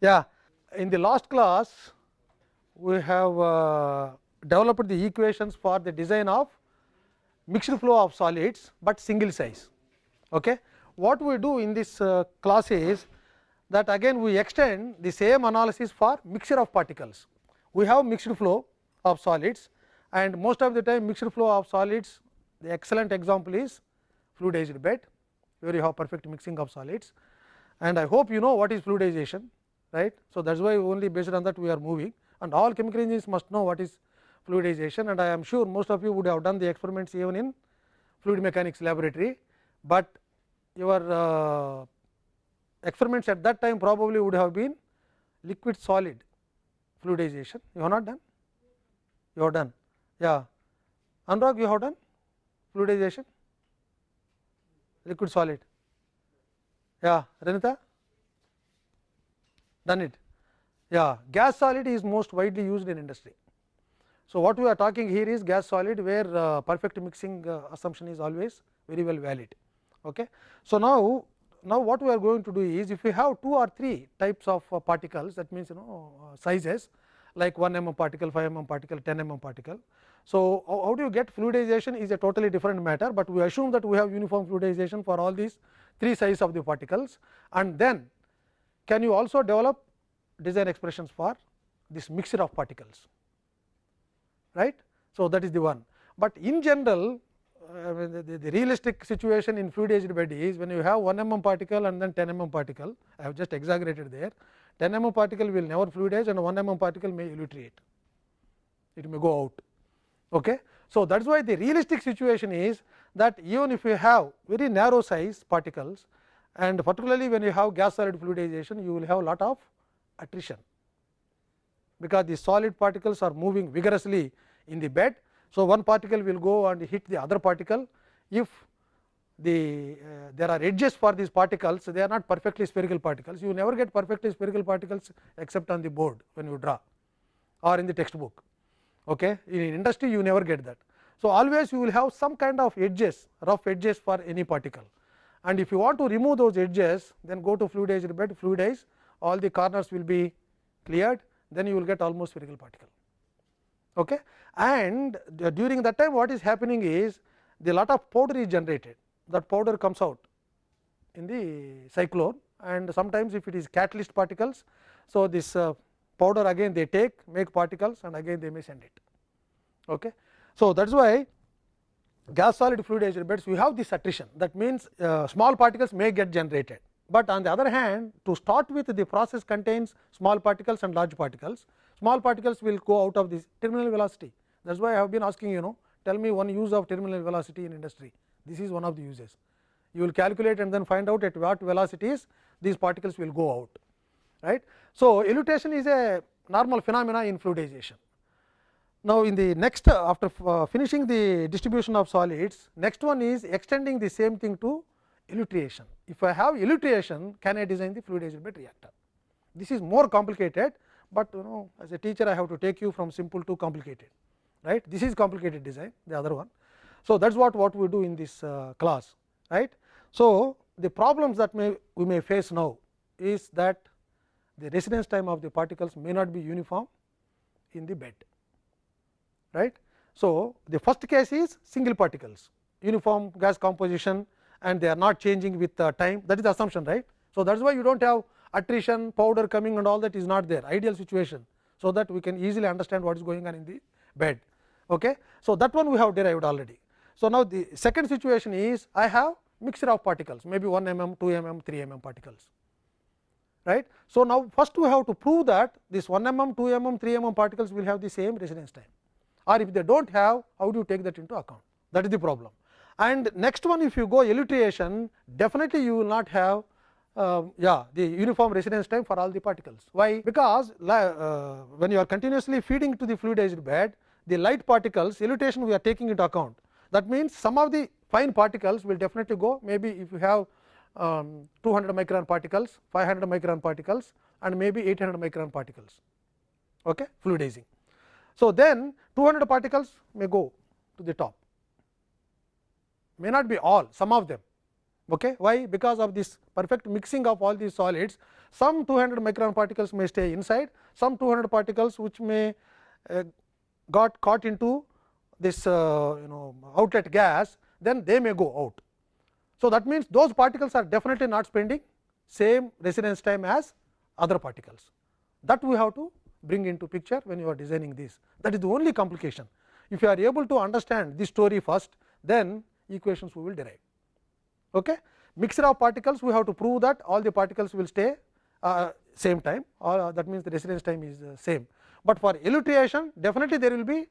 Yeah, in the last class, we have uh, developed the equations for the design of mixed flow of solids, but single size. Okay. What we do in this uh, class is that again we extend the same analysis for mixture of particles. We have mixed flow of solids and most of the time mixed flow of solids the excellent example is fluidized bed where you have perfect mixing of solids and I hope you know what is fluidization right. So, that is why only based on that we are moving. And all chemical engineers must know what is fluidization. And I am sure most of you would have done the experiments even in fluid mechanics laboratory, but your uh, experiments at that time probably would have been liquid solid fluidization. You have not done? You have done. Yeah. Anurag you have done fluidization? Liquid solid. Yeah. Renita done it. Yeah gas solid is most widely used in industry. So what we are talking here is gas solid where uh, perfect mixing uh, assumption is always very well valid. Okay? So now now what we are going to do is if we have two or three types of uh, particles that means you know uh, sizes like 1 mm particle 5 mm particle 10 mm particle. So how, how do you get fluidization is a totally different matter but we assume that we have uniform fluidization for all these three sizes of the particles. And then can you also develop design expressions for this mixture of particles right. So, that is the one, but in general uh, the, the, the, realistic situation in fluidized bed is when you have 1 mm particle and then 10 mm particle I have just exaggerated there 10 mm particle will never fluidize and 1 mm particle may elutriate it may go out. Okay. So, that is why the realistic situation is that even if you have very narrow size particles and particularly when you have gas solid fluidization you will have lot of attrition. Because the solid particles are moving vigorously in the bed. So, one particle will go and hit the other particle. If the uh, there are edges for these particles they are not perfectly spherical particles. You never get perfectly spherical particles except on the board when you draw or in the textbook. Okay? In industry you never get that. So always you will have some kind of edges rough edges for any particle and if you want to remove those edges then go to fluidized bed fluidize all the corners will be cleared then you will get almost spherical particle. Okay. And during that time what is happening is the lot of powder is generated that powder comes out in the cyclone and sometimes if it is catalyst particles. So, this uh, powder again they take make particles and again they may send it. Okay. So, that is why gas solid fluidized beds we have this attrition that means uh, small particles may get generated but on the other hand to start with the process contains small particles and large particles. Small particles will go out of this terminal velocity that is why I have been asking you know tell me one use of terminal velocity in industry this is one of the uses. You will calculate and then find out at what velocities these particles will go out right. So, elutriation is a normal phenomena in fluidization. Now, in the next after uh, finishing the distribution of solids next one is extending the same thing to elutriation. If I have elutriation, can I design the fluidized bed reactor? This is more complicated, but you know as a teacher I have to take you from simple to complicated, right. This is complicated design, the other one. So, that is what, what we do in this uh, class, right. So, the problems that may we may face now is that the residence time of the particles may not be uniform in the bed, right. So, the first case is single particles, uniform gas composition and they are not changing with uh, time that is the assumption right. So, that is why you do not have attrition powder coming and all that is not there ideal situation. So, that we can easily understand what is going on in the bed. Okay. So, that one we have derived already. So, now the second situation is I have mixture of particles maybe 1 mm, 2 mm, 3 mm particles right. So, now first we have to prove that this 1 mm, 2 mm, 3 mm particles will have the same residence time or if they do not have how do you take that into account that is the problem. And next one if you go elutriation definitely you will not have uh, yeah the uniform residence time for all the particles. Why? Because uh, when you are continuously feeding to the fluidized bed the light particles elutriation we are taking into account. That means, some of the fine particles will definitely go maybe if you have um, 200 micron particles, 500 micron particles and maybe 800 micron particles okay, fluidizing. So, then 200 particles may go to the top may not be all some of them Okay. Why? Because of this perfect mixing of all these solids, some 200 micron particles may stay inside, some 200 particles which may uh, got caught into this uh, you know outlet gas, then they may go out. So, that means those particles are definitely not spending same residence time as other particles. That we have to bring into picture when you are designing this. That is the only complication. If you are able to understand this story first, then equations we will derive. Okay? Mixture of particles, we have to prove that all the particles will stay uh, same time or uh, that means the residence time is uh, same. But for elutriation, definitely there will be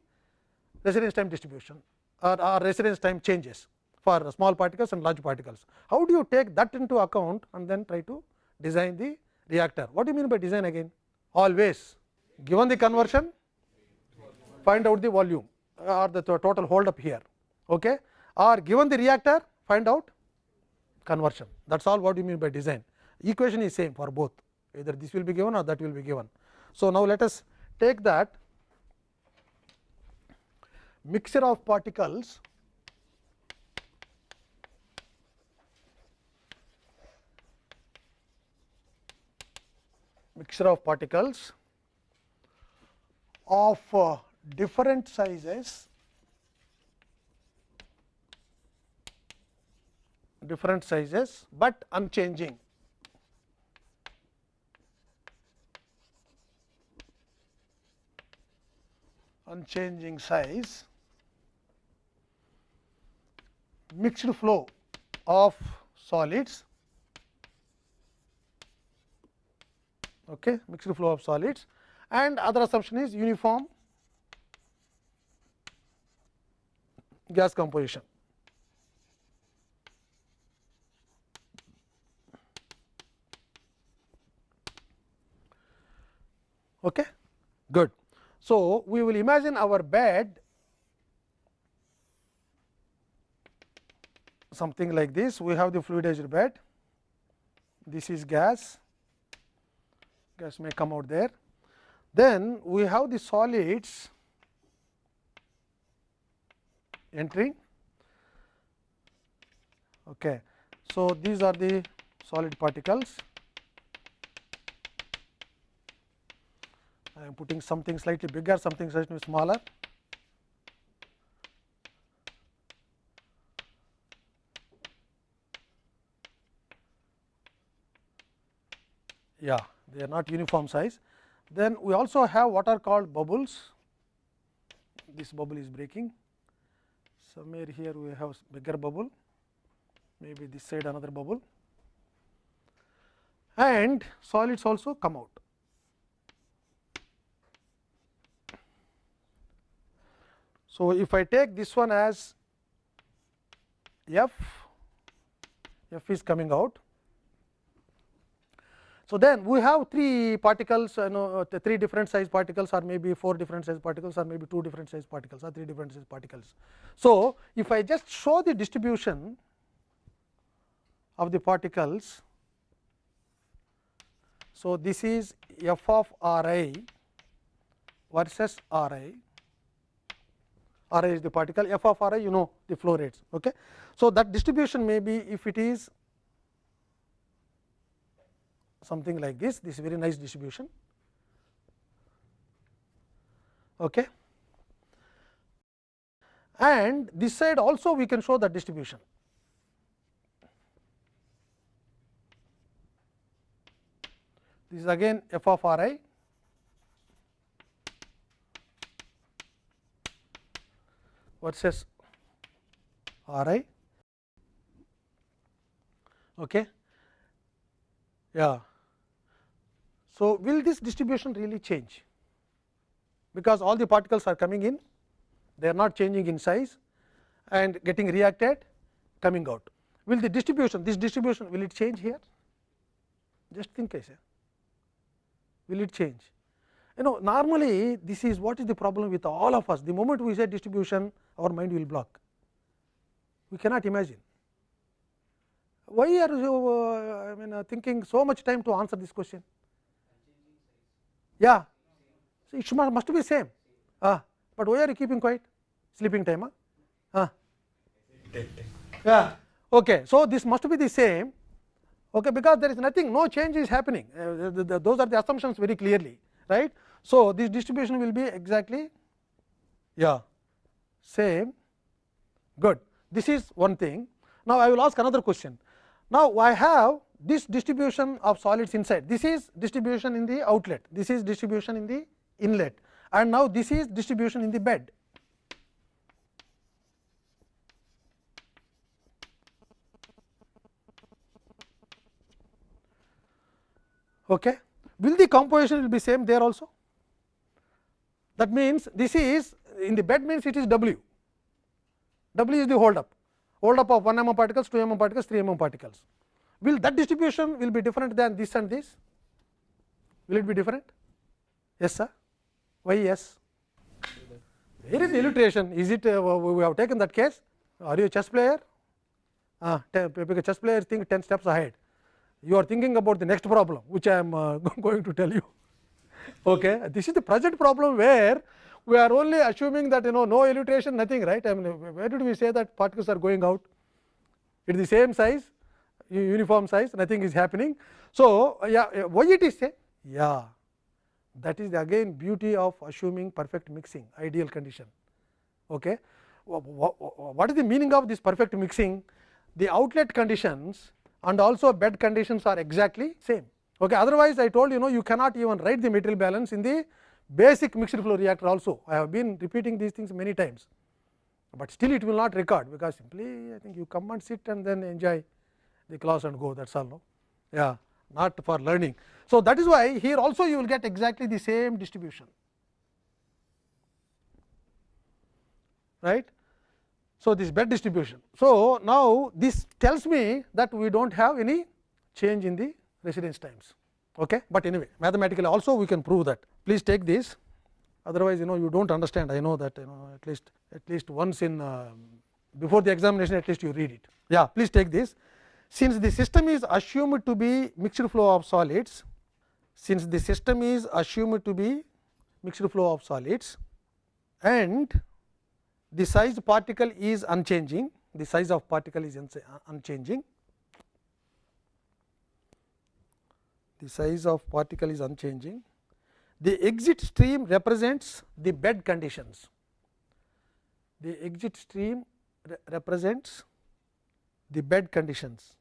residence time distribution or, or residence time changes for small particles and large particles. How do you take that into account and then try to design the reactor? What do you mean by design again? Always given the conversion, find out the volume or the total hold up here okay? or given the reactor, find out conversion. thats all what you mean by design. Equation is same for both, either this will be given or that will be given. So, now let us take that mixture of particles mixture of particles of uh, different sizes. Different sizes, but unchanging. unchanging size. Mixed flow of solids. Okay mixed flow of solids and other assumption is uniform gas composition Okay? Good. So, we will imagine our bed something like this. We have the fluidized bed. This is gas, gas may come out there. Then we have the solids entering. Okay. So, these are the solid particles I am putting something slightly bigger, something slightly smaller. Yeah, they are not uniform size. Then we also have what are called bubbles. This bubble is breaking. Somewhere here we have bigger bubble, maybe this side another bubble, and solids also come out. So, if I take this one as f, f is coming out. So, then we have three particles you know uh, three different size particles or maybe four different size particles or maybe two different size particles or three different size particles. So, if I just show the distribution of the particles. So, this is f of r i versus r i R i is the particle, f of R i you know the flow rates. Okay. So, that distribution may be if it is something like this, this is very nice distribution. Okay. And this side also we can show that distribution. This is again f of R i versus R i. Okay. Yeah. So, will this distribution really change? Because all the particles are coming in, they are not changing in size and getting reacted coming out. Will the distribution, this distribution will it change here? Just think I say, will it change? You know normally this is what is the problem with all of us, the moment we say distribution our mind will block. We cannot imagine. Why are you uh, I mean uh, thinking so much time to answer this question? Yeah, so it must, must be same. Ah, but why are you keeping quiet? Sleeping time? Huh? Ah. Yeah. Okay. So, this must be the same okay, because there is nothing no change is happening uh, the, the, those are the assumptions very clearly right. So, this distribution will be exactly yeah same good this is one thing. Now, I will ask another question. Now, I have this distribution of solids inside. This is distribution in the outlet. This is distribution in the inlet. And now this is distribution in the bed. Okay? Will the composition will be same there also? That means this is in the bed means it is w. W is the hold up. Hold up of 1 mm particles 2 mm particles 3 mm particles will that distribution will be different than this and this? Will it be different? Yes sir. Why yes? Where is the elutriation is it uh, we have taken that case. Are you a chess player? Ah because chess players think 10 steps ahead. You are thinking about the next problem which I am uh, going to tell you. Okay. This is the present problem where we are only assuming that you know no elutriation nothing right. I mean where did we say that particles are going out? It is the same size uniform size nothing is happening. So, yeah why it is say? Yeah that is the again beauty of assuming perfect mixing ideal condition. Okay. What is the meaning of this perfect mixing? The outlet conditions and also bed conditions are exactly same. Okay. Otherwise, I told you know you cannot even write the material balance in the basic mixed flow reactor also. I have been repeating these things many times, but still it will not record because simply I think you come and sit and then enjoy the class and go that is all. No? Yeah, not for learning. So, that is why here also you will get exactly the same distribution right. So, this bed distribution. So, now this tells me that we do not have any change in the residence times. Okay? But anyway, mathematically also we can prove that. Please take this, otherwise you know you do not understand. I know that you know at least at least once in uh, before the examination at least you read it. Yeah, please take this. Since the system is assumed to be mixed flow of solids, since the system is assumed to be mixed flow of solids and the size particle is unchanging, the size of particle is uh, unchanging, the size of particle is unchanging. The exit stream represents the bed conditions, the exit stream re represents the bed conditions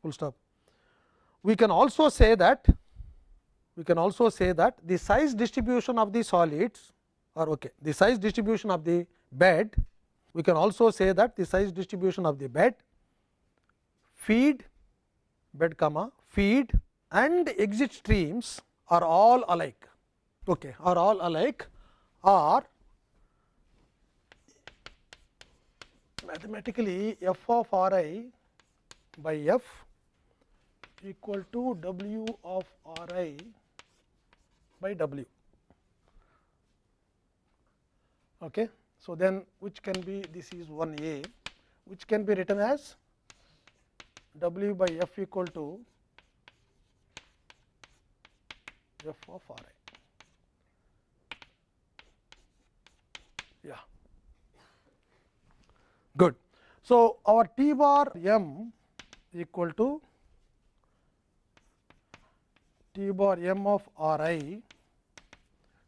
full stop. We can also say that we can also say that the size distribution of the solids or okay. The size distribution of the bed, we can also say that the size distribution of the bed, feed, bed comma, feed and exit streams are all alike, okay, are all alike or mathematically f of r i by f equal to w of r i by w. Okay. So, then which can be this is 1 a which can be written as w by f equal to f of r i. Yeah, good. So, our t bar m equal to t bar m of r i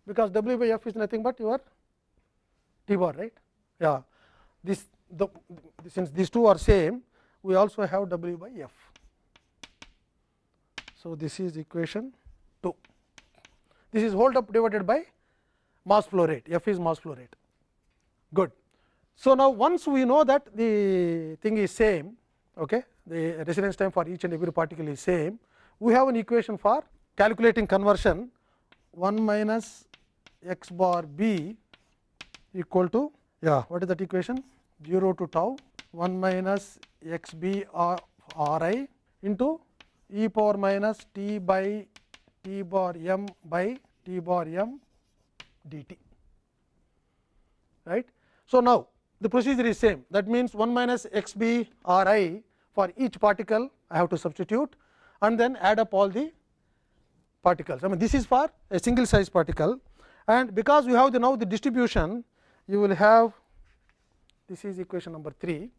because w by f is nothing but your t bar right? Yeah. This the since these two are same we also have w by f. So this is equation 2 this is hold up divided by mass flow rate. F is mass flow rate. Good so now once we know that the thing is same okay the residence time for each and every particle is same we have an equation for calculating conversion 1 minus x bar b equal to yeah what is that equation 0 to tau 1 minus x b r, r i into e power minus t by t bar m by t bar m dt right. So, now the procedure is same. That means 1 minus x b r i for each particle I have to substitute and then add up all the particles. I mean this is for a single size particle. And because we have the now the distribution you will have this is equation number 3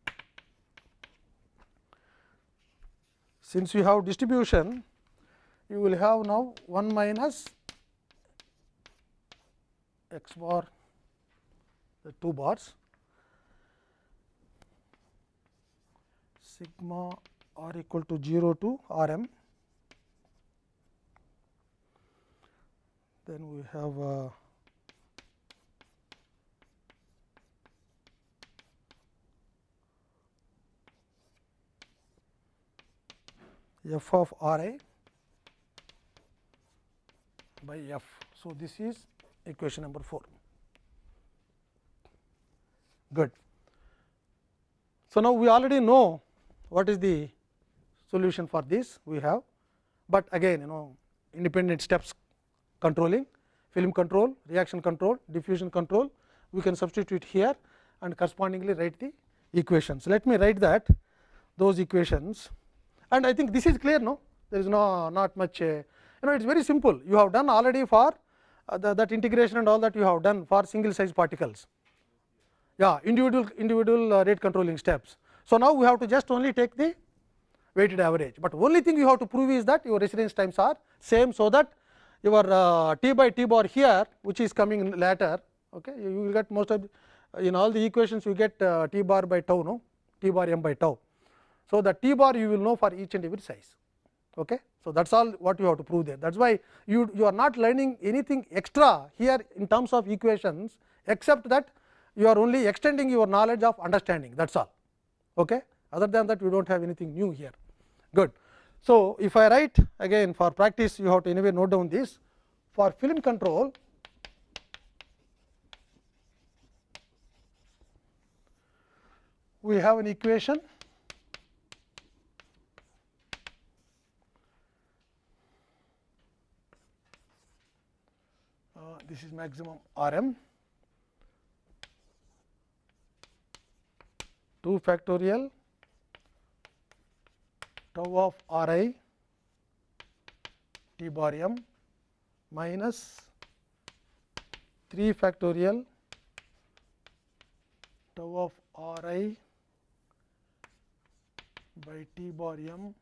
since you have distribution, you will have now 1 minus x bar the 2 bars sigma r equal to 0 to r m. Then we have uh, f of r i by f. So, this is equation number 4. Good. So, now we already know what is the solution for this we have, but again you know independent steps controlling film control, reaction control, diffusion control we can substitute here and correspondingly write the equations. Let me write that those equations. And I think this is clear no? There is no not much uh, you know it is very simple. You have done already for uh, the, that integration and all that you have done for single size particles. Yeah individual individual uh, rate controlling steps. So, now we have to just only take the weighted average, but only thing you have to prove is that your residence times are same. So, that your uh, t by t bar here which is coming later okay, you will get most of in all the equations you get uh, t bar by tau no t bar m by tau. So, the t bar you will know for each and every size. Okay. So, that is all what you have to prove there that is why you, you are not learning anything extra here in terms of equations except that you are only extending your knowledge of understanding that is all. Okay. Other than that, we do not have anything new here. Good. So, if I write again for practice, you have to anyway note down this for film control. We have an equation uh, this is maximum R m 2 factorial tau of r i t bar m minus 3 factorial tau of r i by t bar m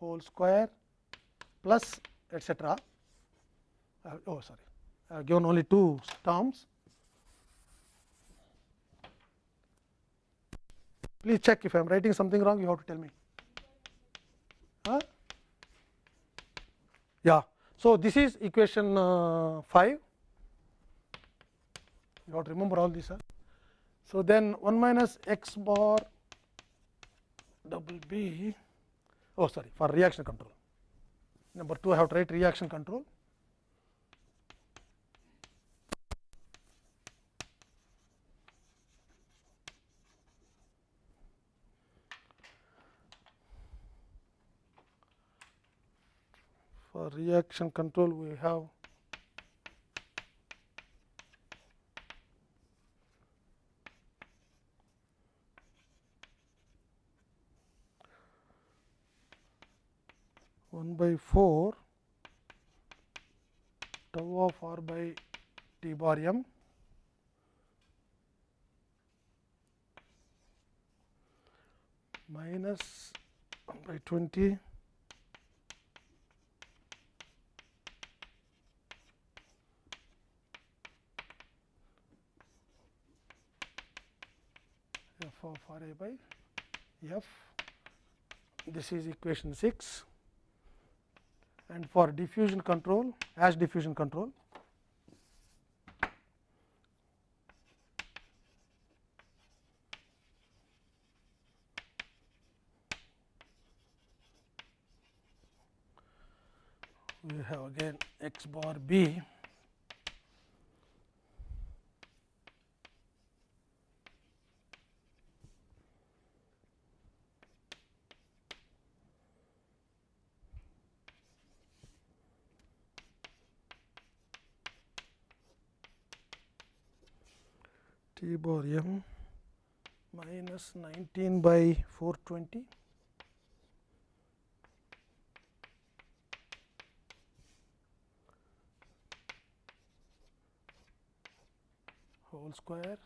whole square plus etcetera. Uh, oh sorry, I have given only two terms Please check if I am writing something wrong, you have to tell me. Huh? Yeah. So, this is equation uh, 5. You have to remember all this. Huh? So, then 1 minus x bar double b, oh sorry, for reaction control. Number 2, I have to write reaction control. For reaction control we have. One by four tau of r by t bar m. Minus one by twenty of R a by f. This is equation 6 and for diffusion control as diffusion control we have again x bar b Bar m minus 19 by 420 whole square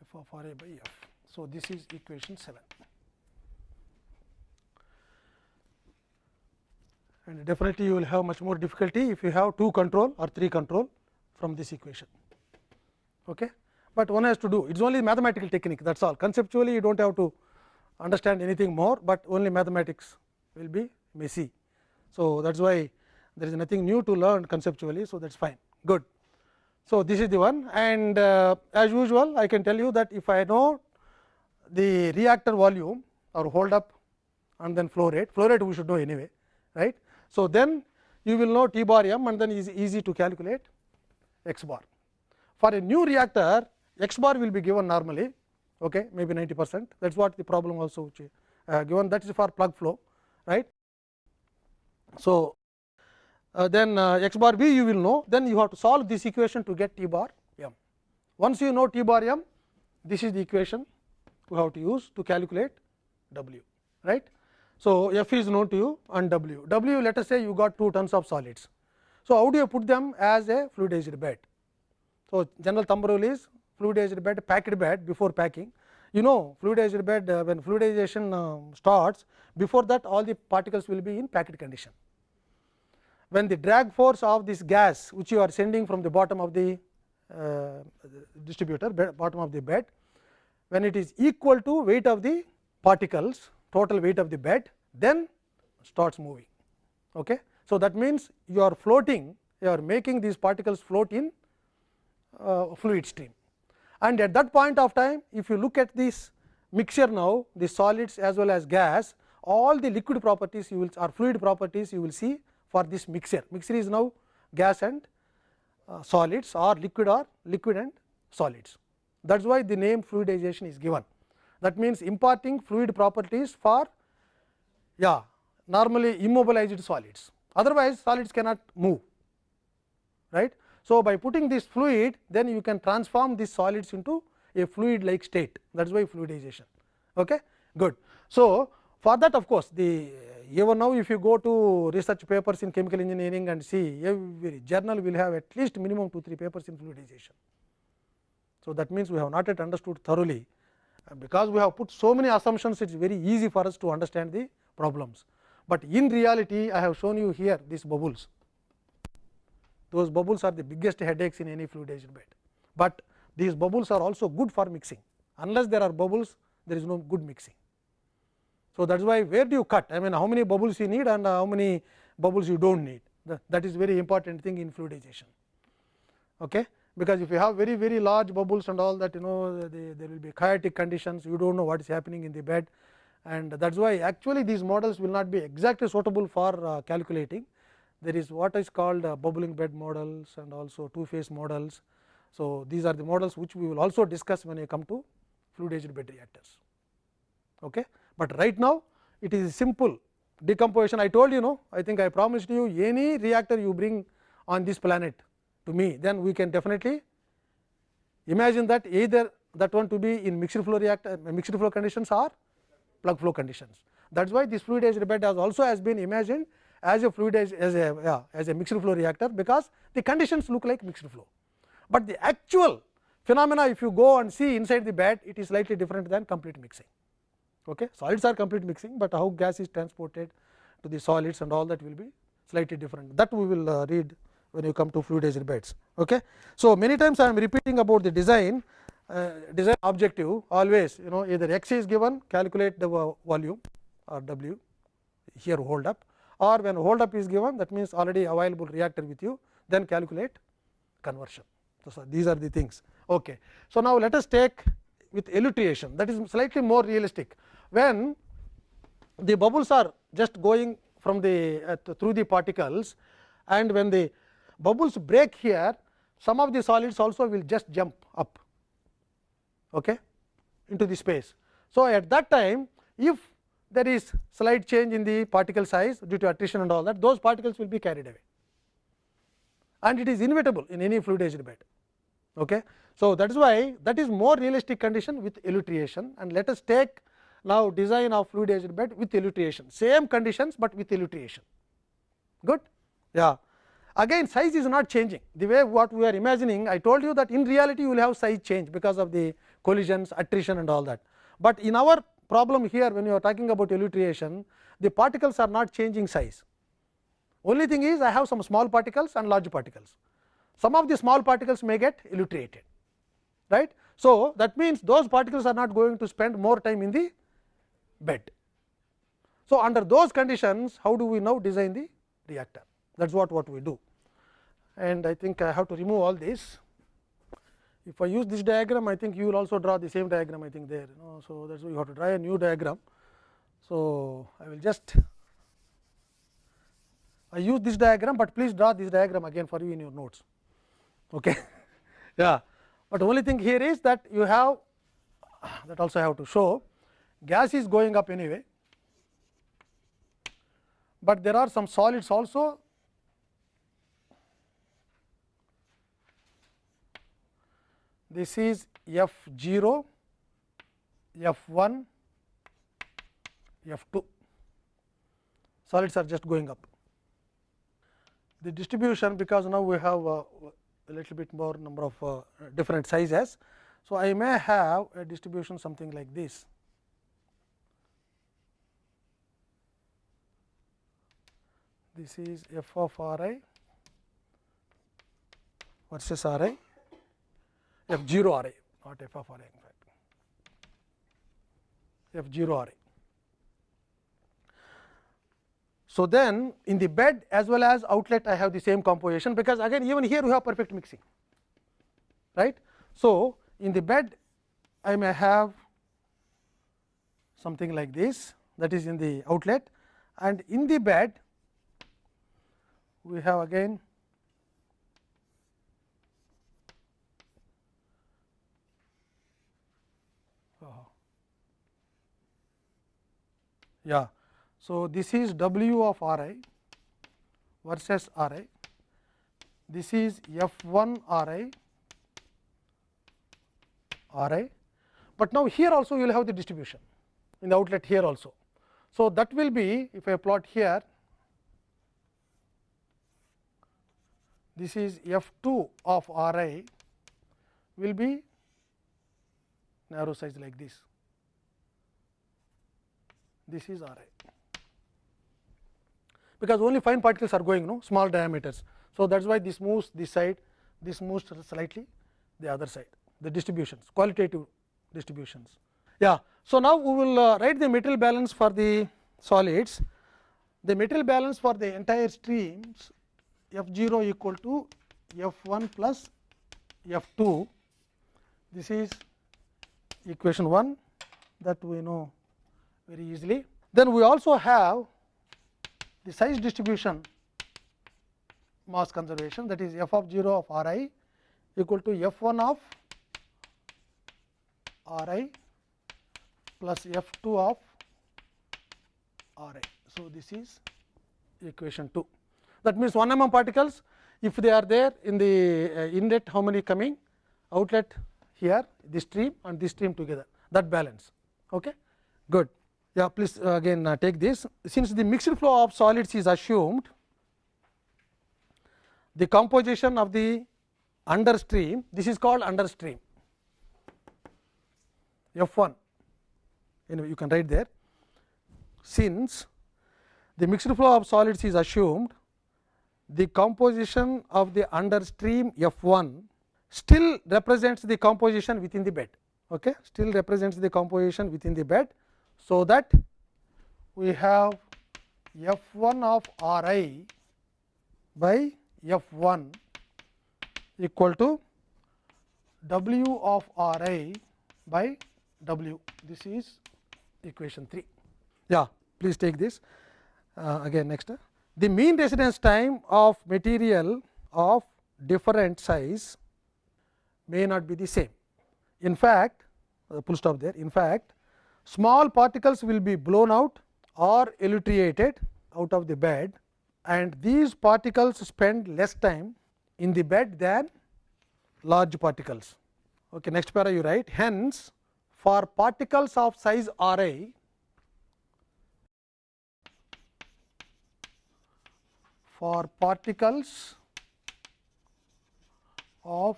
f of r a by f. So, this is equation 7 and definitely you will have much more difficulty if you have 2 control or 3 control from this equation. Okay. But one has to do it is only mathematical technique that is all conceptually you do not have to understand anything more, but only mathematics will be messy. So, that is why there is nothing new to learn conceptually. So, that is fine good. So, this is the one and uh, as usual I can tell you that if I know the reactor volume or hold up and then flow rate, flow rate we should know anyway right. So, then you will know T bar m and then is easy to calculate x bar. For a new reactor x bar will be given normally okay, maybe 90 percent that is what the problem also uh, given that is for plug flow right. So, uh, then uh, x bar b you will know then you have to solve this equation to get t bar m. Once you know t bar m this is the equation we have to use to calculate w right. So, f is known to you and w, w let us say you got 2 tons of solids. So, how do you put them as a fluidized bed? So, general thumb rule is fluidized bed packed bed before packing. You know fluidized bed uh, when fluidization uh, starts before that all the particles will be in packed condition. When the drag force of this gas which you are sending from the bottom of the uh, distributor bottom of the bed when it is equal to weight of the particles total weight of the bed then starts moving. Okay. So, that means you are floating you are making these particles float in uh, fluid stream and at that point of time if you look at this mixture now the solids as well as gas all the liquid properties you will or fluid properties you will see for this mixture mixture is now gas and uh, solids or liquid or liquid and solids that is why the name fluidization is given that means imparting fluid properties for yeah normally immobilized solids otherwise solids cannot move right. So, by putting this fluid then you can transform these solids into a fluid like state that is why fluidization. Okay? Good. So, for that of course, the even now if you go to research papers in chemical engineering and see every journal will have at least minimum 2 3 papers in fluidization. So, that means we have not yet understood thoroughly because we have put so many assumptions it is very easy for us to understand the problems. But in reality I have shown you here these bubbles, those bubbles are the biggest headaches in any fluidized bed, but these bubbles are also good for mixing unless there are bubbles there is no good mixing. So, that is why where do you cut I mean how many bubbles you need and how many bubbles you do not need that is very important thing in fluidization. Okay because if you have very very large bubbles and all that you know they, there will be chaotic conditions you do not know what is happening in the bed and that is why actually these models will not be exactly suitable for uh, calculating. There is what is called uh, bubbling bed models and also two phase models. So, these are the models which we will also discuss when I come to fluidized bed reactors. Okay. But right now it is simple decomposition I told you know I think I promised you any reactor you bring on this planet to me, then we can definitely imagine that either that one to be in mixed flow reactor mixed flow conditions or plug flow conditions. That is why this fluidized bed has also has been imagined as a fluidized as a yeah, as a mixed flow reactor, because the conditions look like mixed flow. But the actual phenomena if you go and see inside the bed it is slightly different than complete mixing. Okay. Solids are complete mixing, but how gas is transported to the solids and all that will be slightly different that we will uh, read when you come to fluidized beds. Okay. So, many times I am repeating about the design uh, design objective always you know either x is given calculate the volume or w here hold up or when hold up is given that means already available reactor with you then calculate conversion. So, these are the things. Okay. So, now let us take with elutriation that is slightly more realistic when the bubbles are just going from the uh, through the particles and when the bubbles break here some of the solids also will just jump up okay, into the space. So, at that time if there is slight change in the particle size due to attrition and all that those particles will be carried away and it is inevitable in any fluidized bed. Okay. So, that is why that is more realistic condition with elutriation and let us take now design of fluidized bed with elutriation same conditions, but with elutriation good yeah again size is not changing the way what we are imagining I told you that in reality you will have size change because of the collisions attrition and all that, but in our problem here when you are talking about elutriation the particles are not changing size. Only thing is I have some small particles and large particles. Some of the small particles may get elutriated right. So, that means those particles are not going to spend more time in the bed. So, under those conditions how do we now design the reactor that is what, what we do and I think I have to remove all this. If I use this diagram I think you will also draw the same diagram I think there you know. So, that is why you have to draw a new diagram. So, I will just I use this diagram, but please draw this diagram again for you in your notes. Okay. yeah. But only thing here is that you have that also I have to show gas is going up anyway, but there are some solids also this is F 0, F 1, F 2 solids are just going up. The distribution because now we have uh, a little bit more number of uh, different sizes. So, I may have a distribution something like this. This is f of r i versus r i f 0 r i not f of r in fact f 0 r i. So, then in the bed as well as outlet I have the same composition, because again even here we have perfect mixing right. So, in the bed I may have something like this that is in the outlet and in the bed we have again yeah. So, this is W of R i versus R i, this is F 1 R i R i, but now here also you will have the distribution in the outlet here also. So, that will be if I plot here this is F 2 of R i will be narrow size like this, this is R i because only fine particles are going no small diameters. So, that is why this moves this side this moves slightly the other side the distributions qualitative distributions. Yeah. So, now we will uh, write the material balance for the solids the material balance for the entire streams f 0 equal to f 1 plus f 2 this is equation 1 that we know very easily. Then we also have the size distribution mass conservation that is f of 0 of r i equal to f 1 of r i plus f 2 of r i. So, this is equation 2 that means 1 mm particles if they are there in the uh, inlet how many coming outlet here this stream and this stream together that balance. Okay? Good. Yeah, please uh, again uh, take this. Since the mixed flow of solids is assumed, the composition of the under stream, this is called under stream F 1. Anyway, you can write there. Since the mixed flow of solids is assumed, the composition of the under stream F 1 still represents the composition within the bed. Okay? Still represents the composition within the bed so, that we have f 1 of r i by f 1 equal to w of r i by w. This is equation 3. Yeah, please take this uh, again next. The mean residence time of material of different size may not be the same. In fact, uh, stop there. In fact, small particles will be blown out or elutriated out of the bed and these particles spend less time in the bed than large particles. Okay, next para you write hence for particles of size r i for particles of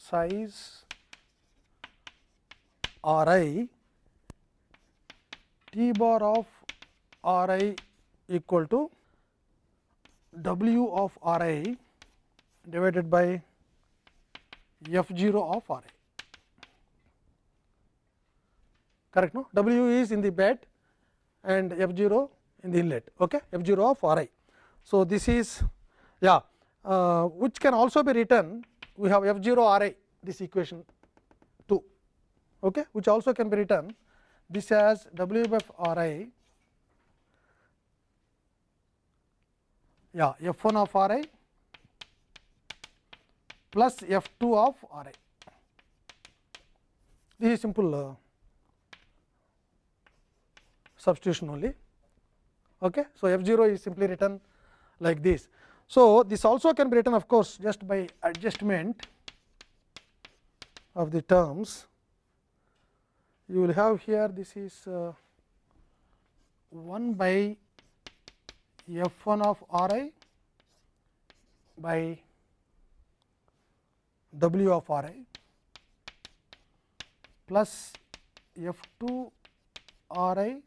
size r i T bar of R i equal to W of R i divided by F 0 of R i. Correct? No? W is in the bed and F 0 in the inlet. Okay? F 0 of R i. So, this is yeah, uh, which can also be written we have F 0 R i this equation 2 okay, which also can be written this as W f R i yeah F 1 of R i plus F 2 of R i. This is simple uh, substitution only. Okay. So, F 0 is simply written like this. So, this also can be written of course, just by adjustment of the terms. You will have here this is uh, 1 by f 1 of r i by w of r i plus f 2 r i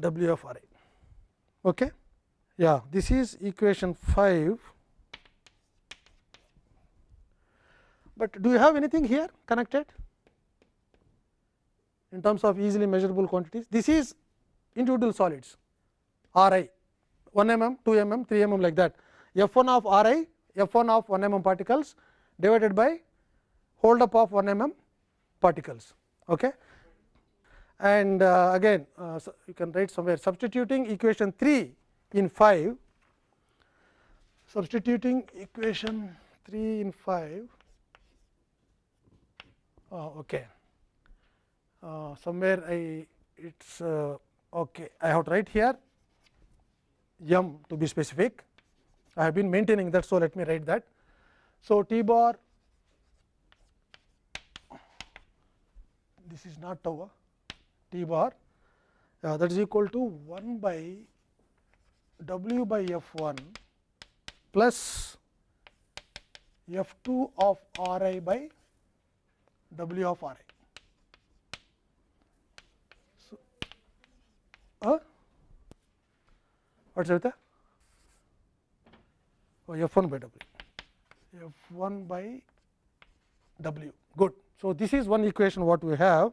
W of R i. Okay. Yeah, this is equation 5. But do you have anything here connected in terms of easily measurable quantities? This is individual solids R i 1 mm, 2 mm, 3 mm like that. F 1 of R i, F 1 of 1 mm particles divided by hold up of 1 mm particles. Okay and uh, again uh, so you can write somewhere substituting equation 3 in 5 substituting equation 3 in 5 uh, okay. Uh, somewhere i it's uh, okay. I have to write here m to be specific. I have been maintaining that so let me write that. So t bar this is not tau T bar uh, that is equal to 1 by W by F 1 plus F 2 of R i by W of R i. So, uh, what's it? Oh, F 1 by W. F 1 by W. Good. So, this is one equation what we have.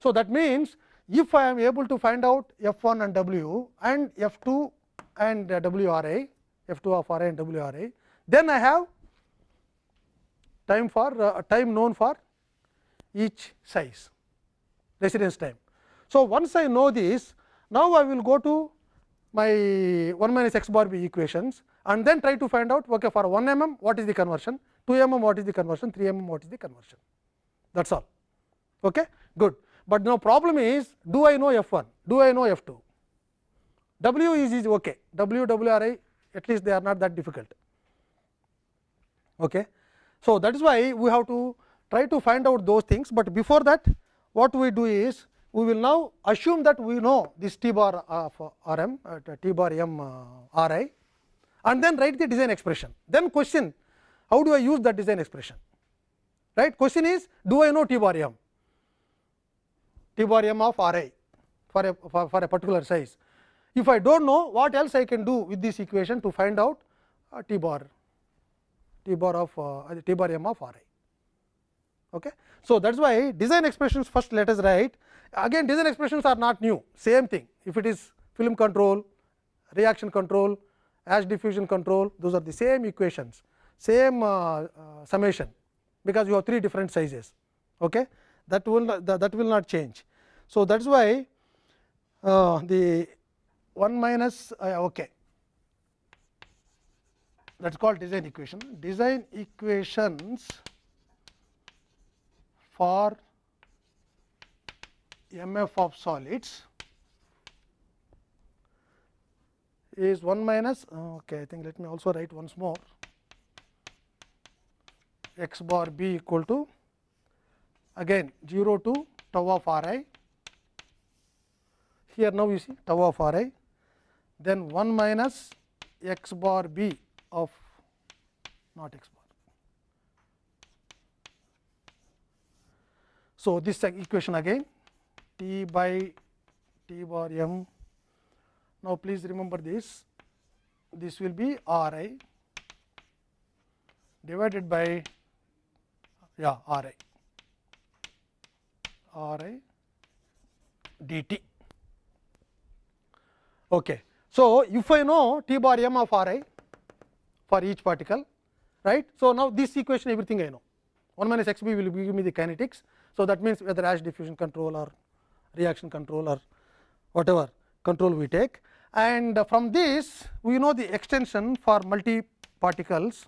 So, that means, if I am able to find out f 1 and w and f 2 and w r i, f 2 of r i and w r i, then I have time for uh, time known for each size residence time. So, once I know this, now I will go to my 1 minus x bar b equations and then try to find out okay, for 1 mm what is the conversion, 2 mm what is the conversion, 3 mm what is the conversion. That is all. Okay? Good but now problem is do I know f 1, do I know f 2? W is, is okay, W, W R I at least they are not that difficult. Okay. So, that is why we have to try to find out those things, but before that what we do is we will now assume that we know this T bar of R m uh, T bar m uh, R i and then write the design expression. Then question how do I use that design expression right question is do I know T bar m T bar m of R i for a for, for a particular size. If I do not know what else I can do with this equation to find out uh, T bar T bar of uh, T bar m of R i. Okay. So, that is why design expressions first let us write again design expressions are not new same thing if it is film control, reaction control, ash diffusion control those are the same equations same uh, uh, summation because you have three different sizes. Okay that will not, that, that will not change. So, that is why uh, the 1 minus uh, okay that is called design equation. Design equations for MF of solids is 1 minus oh, okay I think let me also write once more. X bar b equal to again 0 to tau of r i. Here now you see tau of r i then 1 minus x bar b of not x bar So, this equation again T by T bar m. Now, please remember this this will be R i divided by yeah R i R i dt. Okay. So, if I know T bar m of R i for each particle right. So, now this equation everything I know 1 minus x b will give me the kinetics. So, that means whether Ash diffusion control or reaction control or whatever control we take and from this we know the extension for multi particles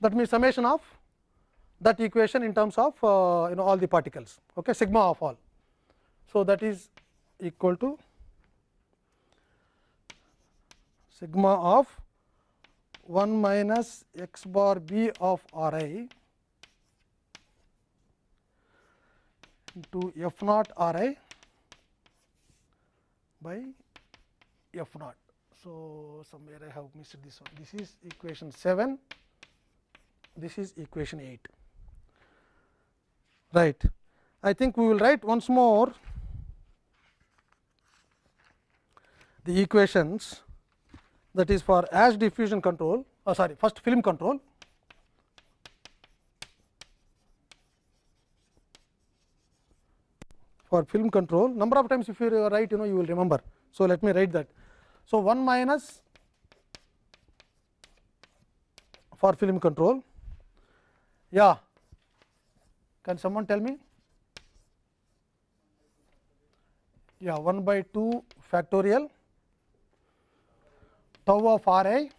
that means summation of that equation in terms of uh, you know all the particles okay sigma of all. So, that is equal to sigma of 1 minus x bar b of r i into f naught r i by f naught. So, somewhere I have missed this one. This is equation 7, this is equation 8. Right. I think we will write once more the equations that is for Ash diffusion control, oh sorry, first film control. For film control, number of times if you write, you know, you will remember. So, let me write that. So, 1 minus for film control. Yeah, can someone tell me? Yeah, 1 by 2 factorial tau of r i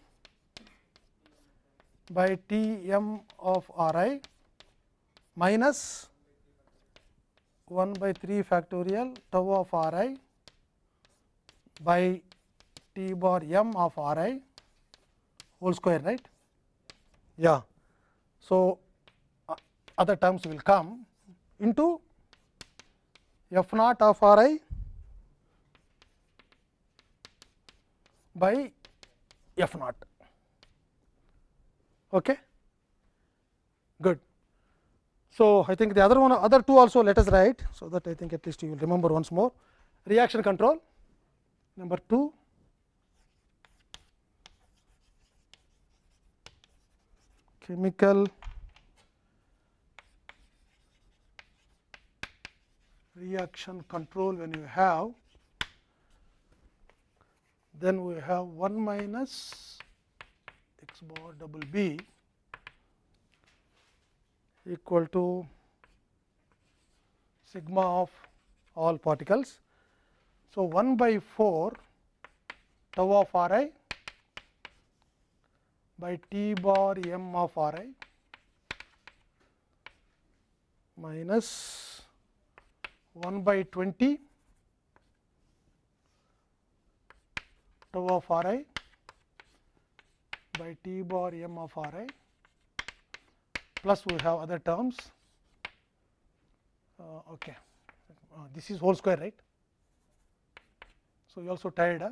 by T m of r i minus 1 by 3 factorial tau of r i by T bar m of r i whole square right. Yeah. So, uh, other terms will come into f naught of r i by f naught. Okay. So, I think the other one other two also let us write. So, that I think at least you will remember once more. Reaction control number 2 chemical. Reaction control when you have then we have 1 minus x bar double b equal to sigma of all particles. So, 1 by 4 tau of r i by t bar m of r i minus 1 by 20 tau of r i by t bar m of r i plus we have other terms. Uh, okay. Uh, this is whole square right. So, you also tied. Huh?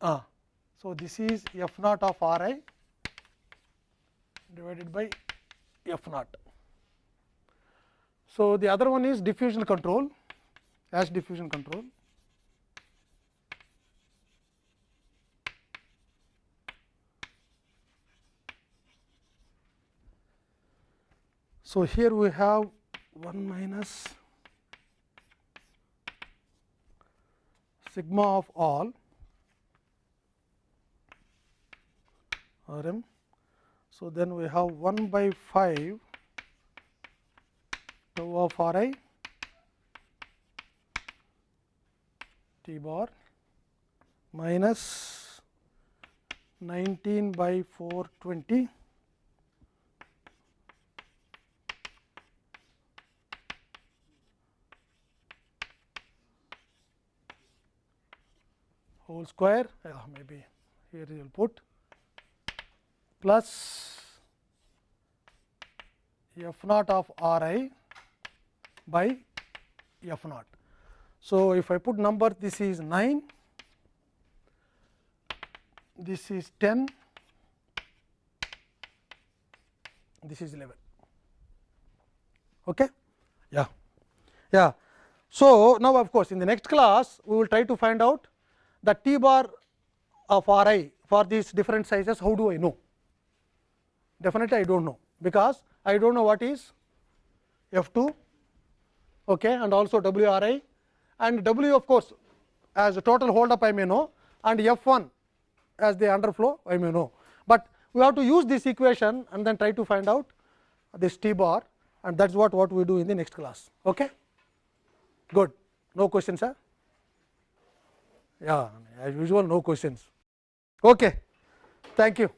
Uh, so, this is f naught of r i divided by f naught. So, the other one is diffusion control. ash diffusion control. So, here we have 1 minus sigma of all R m. So, then we have 1 by 5 tau of R i T bar minus 19 by 420 whole square uh, maybe here you will put plus f naught of r i by f naught. So, if I put number this is 9, this is 10, this is level. Okay? Yeah. Yeah. So, now of course, in the next class we will try to find out the T bar of R i for these different sizes how do I know? Definitely I do not know, because I do not know what is F 2 okay, and also W R i and W of course, as a total hold up I may know and F 1 as the underflow I may know, but we have to use this equation and then try to find out this T bar and that is what, what we do in the next class. Okay? Good. No questions, sir? Yeah, as usual, no questions. Okay. Thank you.